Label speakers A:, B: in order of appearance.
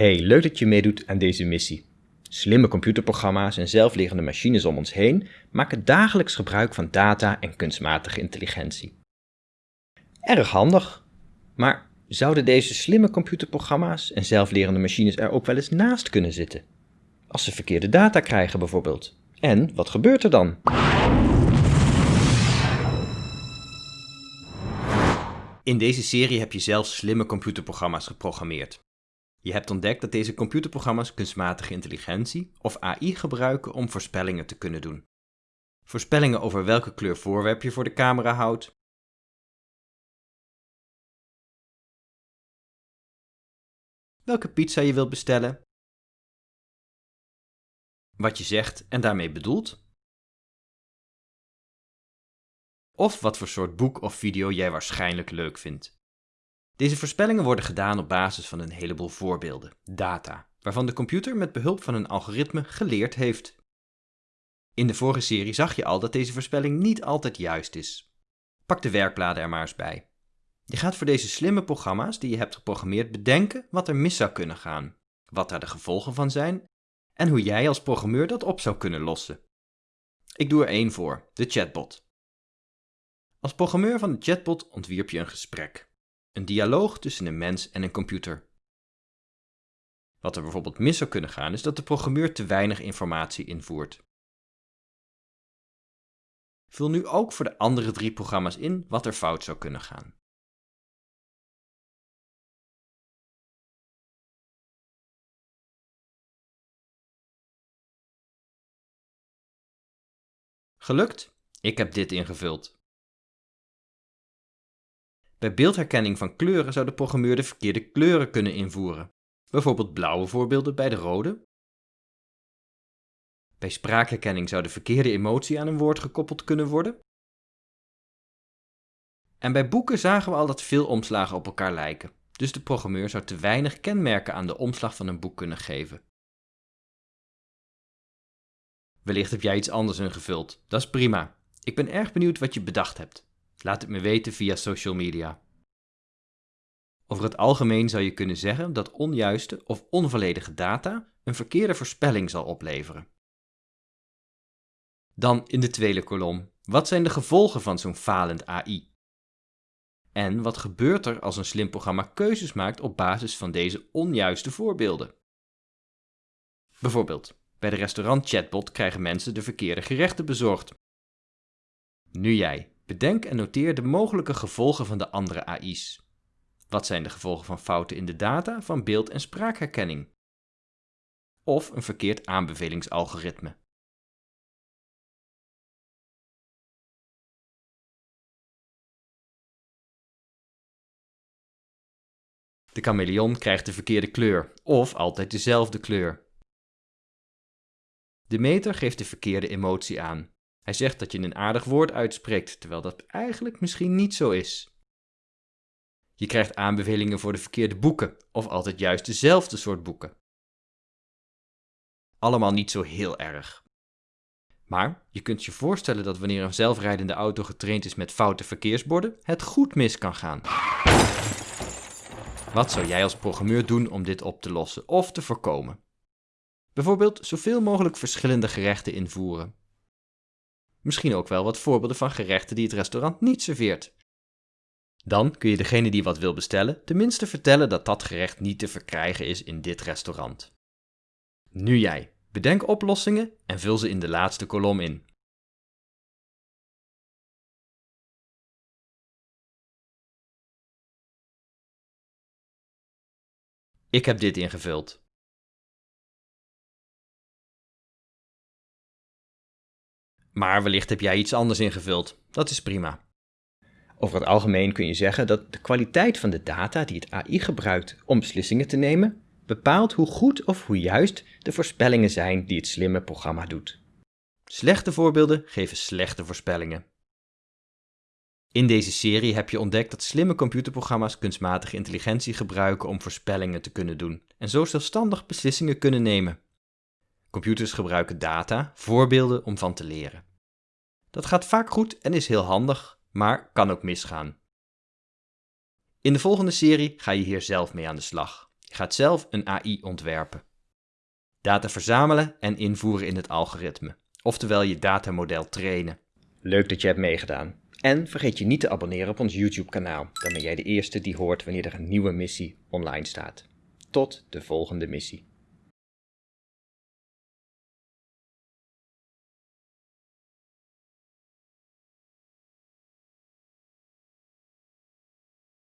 A: Hey, leuk dat je meedoet aan deze missie. Slimme computerprogramma's en zelflerende machines om ons heen maken dagelijks gebruik van data en kunstmatige intelligentie. Erg handig. Maar zouden deze slimme computerprogramma's en zelflerende machines er ook wel eens naast kunnen zitten? Als ze verkeerde data krijgen bijvoorbeeld. En wat gebeurt er dan? In deze serie heb je zelf slimme computerprogramma's geprogrammeerd. Je hebt ontdekt dat deze computerprogramma's kunstmatige intelligentie of AI gebruiken om voorspellingen te kunnen doen. Voorspellingen over welke kleur voorwerp je voor de camera houdt, welke pizza je wilt bestellen, wat je zegt en daarmee bedoelt, of wat voor soort boek of video jij waarschijnlijk leuk vindt. Deze voorspellingen worden gedaan op basis van een heleboel voorbeelden, data, waarvan de computer met behulp van een algoritme geleerd heeft. In de vorige serie zag je al dat deze voorspelling niet altijd juist is. Pak de werkbladen er maar eens bij. Je gaat voor deze slimme programma's die je hebt geprogrammeerd bedenken wat er mis zou kunnen gaan, wat daar de gevolgen van zijn en hoe jij als programmeur dat op zou kunnen lossen. Ik doe er één voor, de chatbot. Als programmeur van de chatbot ontwierp je een gesprek. Een dialoog tussen een mens en een computer. Wat er bijvoorbeeld mis zou kunnen gaan is dat de programmeur te weinig informatie invoert. Vul nu ook voor de andere drie programma's in wat er fout zou kunnen gaan. Gelukt? Ik heb dit ingevuld. Bij beeldherkenning van kleuren zou de programmeur de verkeerde kleuren kunnen invoeren. Bijvoorbeeld blauwe voorbeelden bij de rode. Bij spraakherkenning zou de verkeerde emotie aan een woord gekoppeld kunnen worden. En bij boeken zagen we al dat veel omslagen op elkaar lijken, dus de programmeur zou te weinig kenmerken aan de omslag van een boek kunnen geven. Wellicht heb jij iets anders ingevuld, dat is prima. Ik ben erg benieuwd wat je bedacht hebt. Laat het me weten via social media. Over het algemeen zou je kunnen zeggen dat onjuiste of onvolledige data een verkeerde voorspelling zal opleveren. Dan in de tweede kolom, wat zijn de gevolgen van zo'n falend AI? En wat gebeurt er als een slim programma keuzes maakt op basis van deze onjuiste voorbeelden? Bijvoorbeeld, bij de restaurant chatbot krijgen mensen de verkeerde gerechten bezorgd. Nu jij, Bedenk en noteer de mogelijke gevolgen van de andere AI's. Wat zijn de gevolgen van fouten in de data van beeld- en spraakherkenning? Of een verkeerd aanbevelingsalgoritme. De chameleon krijgt de verkeerde kleur, of altijd dezelfde kleur. De meter geeft de verkeerde emotie aan, hij zegt dat je een aardig woord uitspreekt, terwijl dat eigenlijk misschien niet zo is. Je krijgt aanbevelingen voor de verkeerde boeken, of altijd juist dezelfde soort boeken. Allemaal niet zo heel erg. Maar je kunt je voorstellen dat wanneer een zelfrijdende auto getraind is met foute verkeersborden, het goed mis kan gaan. Wat zou jij als programmeur doen om dit op te lossen of te voorkomen? Bijvoorbeeld zoveel mogelijk verschillende gerechten invoeren. Misschien ook wel wat voorbeelden van gerechten die het restaurant niet serveert. Dan kun je degene die wat wil bestellen tenminste vertellen dat dat gerecht niet te verkrijgen is in dit restaurant. Nu jij. Bedenk oplossingen en vul ze in de laatste kolom in. Ik heb dit ingevuld. Maar wellicht heb jij iets anders ingevuld. Dat is prima. Over het algemeen kun je zeggen dat de kwaliteit van de data die het AI gebruikt om beslissingen te nemen, bepaalt hoe goed of hoe juist de voorspellingen zijn die het slimme programma doet. Slechte voorbeelden geven slechte voorspellingen. In deze serie heb je ontdekt dat slimme computerprogramma's kunstmatige intelligentie gebruiken om voorspellingen te kunnen doen en zo zelfstandig beslissingen kunnen nemen. Computers gebruiken data, voorbeelden om van te leren. Dat gaat vaak goed en is heel handig, maar kan ook misgaan. In de volgende serie ga je hier zelf mee aan de slag. Je gaat zelf een AI ontwerpen. Data verzamelen en invoeren in het algoritme, oftewel je datamodel trainen. Leuk dat je hebt meegedaan. En vergeet je niet te abonneren op ons YouTube-kanaal. Dan ben jij de eerste die hoort wanneer er een nieuwe missie online staat. Tot de volgende missie.